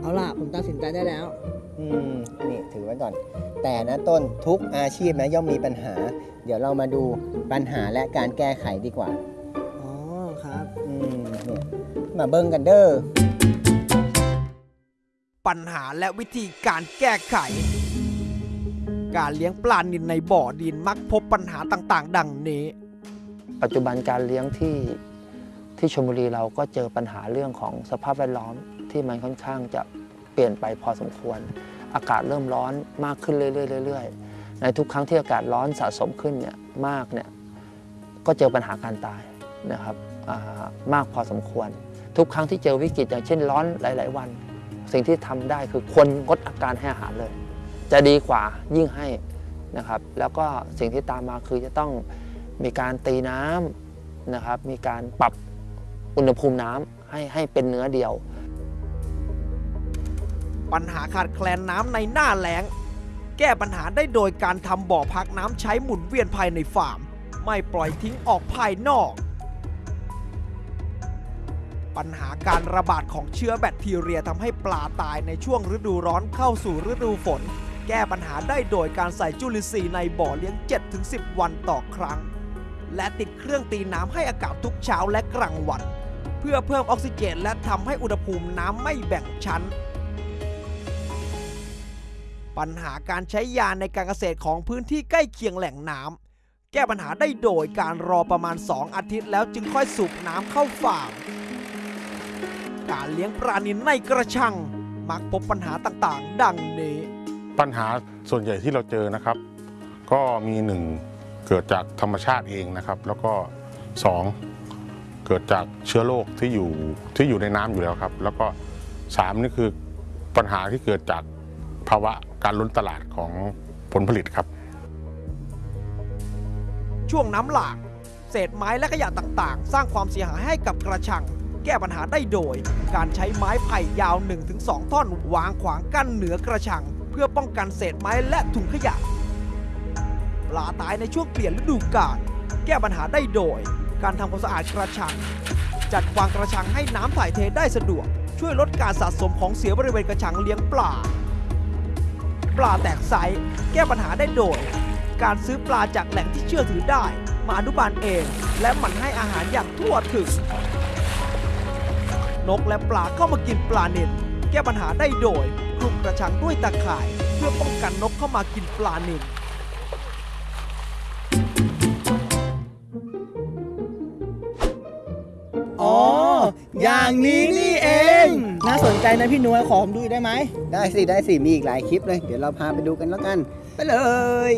เอาล่ะ ผมตัดสินใจได้แล้ว อืมนี่ถือไว้ก่อน แต่นะต้นทุกอาชีพนะย่อมมีปัญหา เดี๋ยวเรามาดูปัญหาและการแก้ไขดีกว่า อ๋อครับ อืมเนี่ยมาเบิ้งกันเด้อ ปัญหาและวิธีการแก้ไข การเลี้ยงปลานิลในบ่อดินมักพบปัญหาต่างๆ ดังนี้ ปัจจุบันการเลี้ยงที่ ที่ชลบุรีเราก็เจอปัญหาเรื่องของสภาพแวดล้อมที่มันค่อนข้างจะเปลี่ยนไปพอสมควร อากาศเริ่มร้อนมากขึ้นเรื่อยๆๆในทุกครั้งที่อากาศร้อนสะสมขึ้นเนี่ยมากเนี่ยก็เจอปัญหาการตายนะครับามากพอสมควร ทุกครั้งที่เจอวิกฤตอย่างเช่นร้อนหลาย ๆ วัน สิ่งที่ทำได้คือควรงดอาการให้อาหารเลย จะดีกว่ายิ่งให้นะครับ แล้วก็สิ่งที่ตามมาคือจะต้องมีการตีน้ำนะครับ มีการปรับ อุณหภูมิน้ำให้ให้เป็นเนื้อเดียว ปัญหาขาดแคลนน้ำในหน้าแล้ง แก้ปัญหาได้โดยการทำบ่อพักน้ำใช้หมุนเวียนภายในฟาร์ม ไม่ปล่อยทิ้งออกภายนอก ปัญหาการระบาดของเชื้อแบคทีเรียทำให้ปลาตายในช่วงฤดูร้อนเข้าสู่ฤดูฝน แก้ปัญหาได้โดยการใส่จุลินทรีย์ในบ่อเลี้ยง 7-10 วันต่อครั้งและติดเครื่องตีน้ำให้อากาศทุกเช้าและกลางวัน พื่อเพิ่มออกซิเจน และทำให้อุณหภูมิน้ำไม่แบ่งชั้น ปัญหาการใช้ยาในการเกษตรของพื้นที่ใกล้เคียงแหล่งน้ำแก้ปัญหาได้โดยการรอประมาณ 2 อาทิตย์แล้วจึงค่อยสูบน้ำเข้าฟาร์มการเลี้ยงปลานิลในกระชัง มักพบปัญหาต่างๆ ดังนี้ปัญหาส่วนใหญ่ที่เราเจอนะครับ ก็มีหนึ่งเกิดจากธรรมชาติเองนะครับ แล้วก็สอง เกิดจากเชื้อโรคที่อยู่ที่อยู่ในน้ำอยู่แล้วครับ แล้วก็สามนี่คือปัญหาที่เกิดจากภาวะการล้นตลาดของผลผลิตครับ ช่วงน้ำหลาก เศษไม้และขยะต่างๆ สร้างความเสียหายให้กับกระชัง แก้ปัญหาได้โดย การใช้ไม้ไผ่ยาว 1-2 ท่อน วางขวางกั้นเหนือกระชัง เพื่อป้องกันเศษไม้และถุงขยะ ปลาตายในช่วงเปลี่ยนฤดูกาลแก้ปัญหาได้โดย การทำความสะอาดกระชัง จัดวางกระชังให้น้ำถ่ายเทได้สะดวก ช่วยลดการสะสมของเสียบริเวณกระชังเลี้ยงปลา ปลาแตกไซส์แก้ปัญหาได้โดย การซื้อปลาจากแหล่งที่เชื่อถือได้ มาอนุบาลเอง และหมั่นให้อาหารอย่างทั่วถึง นกและปลาเข้ามากินปลาเน่นแก้ปัญหาได้โดยคลุมกระชังด้วยตะข่าย เพื่อป้องกันนกเข้ามากินปลาเน่น อ๋อ อย่างนี้นี่เอง น่าสนใจนะพี่นวยขอผมดูอีกได้ไหม ได้สิ ได้สิ มีอีกหลายคลิปเลย เดี๋ยวเราพาไปดูกันแล้วกัน ไปเลย